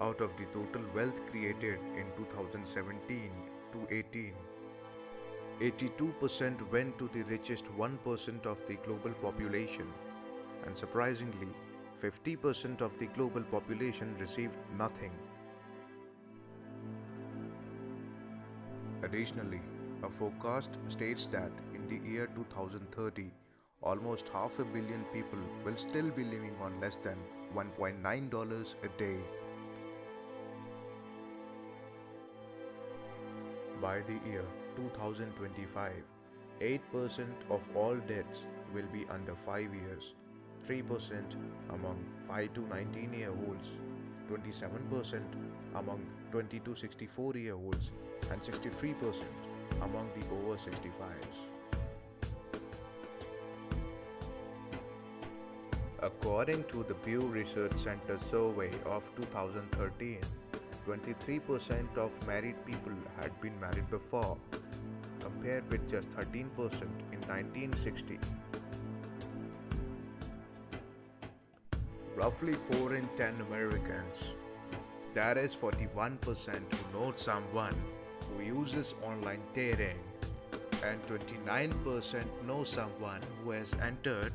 out of the total wealth created in 2017 to 18. 82% went to the richest 1% of the global population, and surprisingly, 50% of the global population received nothing. Additionally, a forecast states that in the year 2030, almost half a billion people will still be living on less than $1.9 a day. By the year 2025, 8% of all deaths will be under 5 years, 3% among 5 to 19 year olds, 27% among 20 to 64 year olds, and 63% among the over 65s. According to the Pew Research Center survey of 2013, 23% of married people had been married before, compared with just 13% in 1960. Roughly 4 in 10 Americans, that is 41% who know someone who uses online dating, and 29% know someone who has entered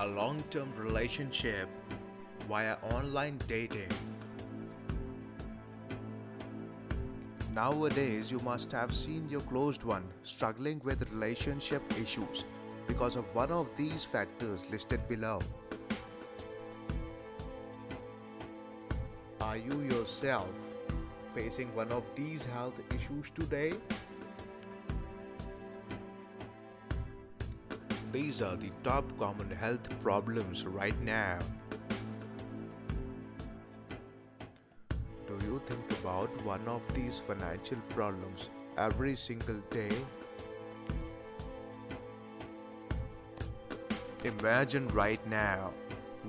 a long term relationship via online dating. Nowadays, you must have seen your closed one struggling with relationship issues because of one of these factors listed below. Are you yourself facing one of these health issues today? These are the top common health problems right now. You think about one of these financial problems every single day? Imagine right now,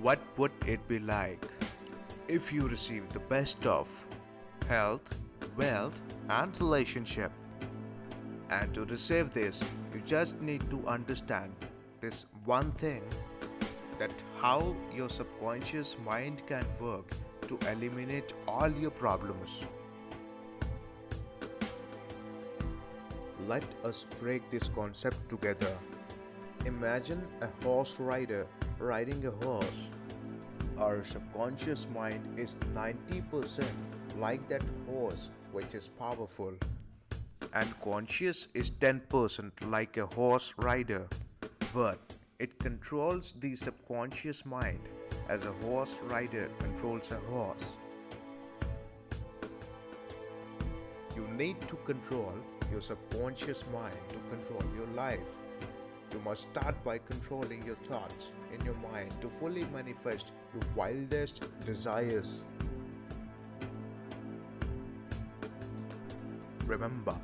what would it be like if you received the best of health, wealth, and relationship? And to receive this, you just need to understand this one thing that how your subconscious mind can work to eliminate all your problems. Let us break this concept together. Imagine a horse rider riding a horse. Our subconscious mind is 90% like that horse which is powerful and conscious is 10% like a horse rider but it controls the subconscious mind as a horse rider controls a horse. You need to control your subconscious mind to control your life. You must start by controlling your thoughts in your mind to fully manifest your wildest desires. Remember,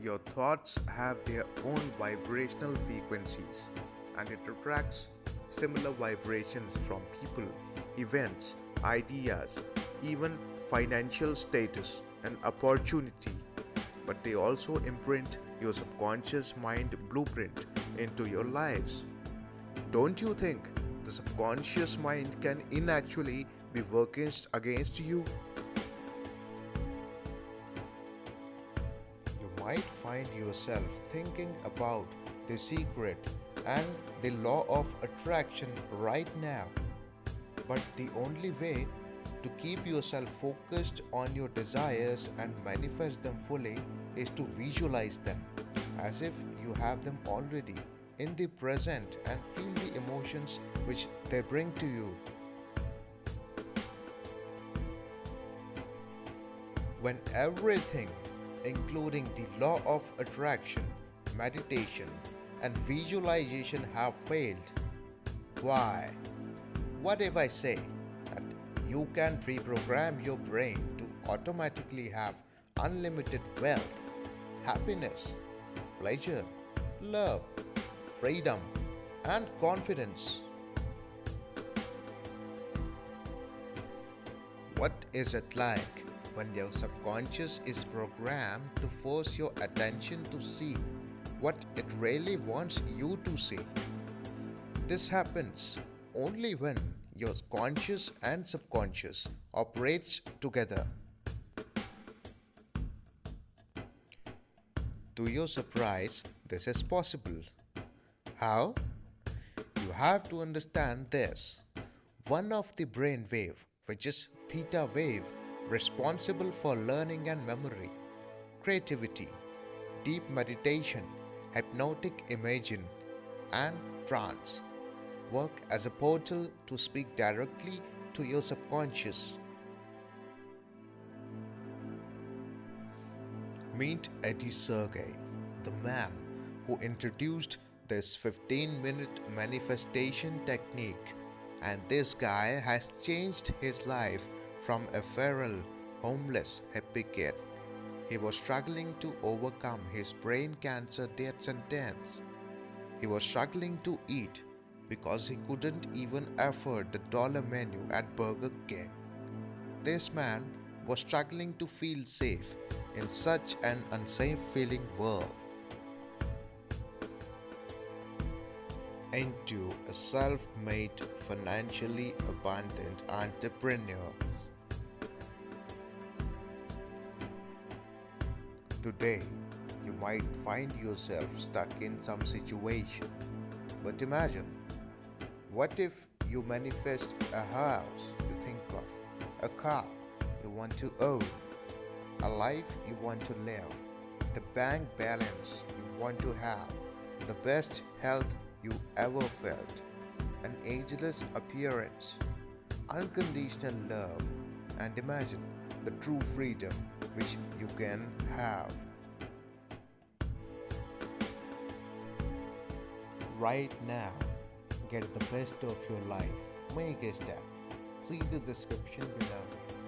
your thoughts have their own vibrational frequencies and it attracts similar vibrations from people, events, ideas, even financial status and opportunity. But they also imprint your subconscious mind blueprint into your lives. Don't you think the subconscious mind can inactually be working against you? You might find yourself thinking about the secret and the law of attraction right now. But the only way to keep yourself focused on your desires and manifest them fully is to visualize them as if you have them already in the present and feel the emotions which they bring to you. When everything, including the law of attraction, meditation, and visualization have failed, why? What if I say that you can pre-program your brain to automatically have unlimited wealth, happiness, pleasure, love, freedom, and confidence. What is it like when your subconscious is programmed to force your attention to see what it really wants you to see? This happens only when your conscious and subconscious operates together. To your surprise, this is possible. How? You have to understand this. One of the brain wave, which is theta wave, responsible for learning and memory, creativity, deep meditation, hypnotic imaging, and trance work as a portal to speak directly to your subconscious. Meet Eddie Sergey, the man who introduced this 15 minute manifestation technique, and this guy has changed his life from a feral, homeless hippie kid. He was struggling to overcome his brain cancer death sentence. He was struggling to eat because he couldn't even afford the dollar menu at Burger King. This man was struggling to feel safe in such an unsafe feeling world. Into a self made, financially abundant entrepreneur. Today, you might find yourself stuck in some situation. But imagine what if you manifest a house you think of, a car you want to own, a life you want to live, the bank balance you want to have, the best health you ever felt, an ageless appearance, unconditional love, and imagine the true freedom which you can have. Right now, get the best of your life. Make a step. See the description below.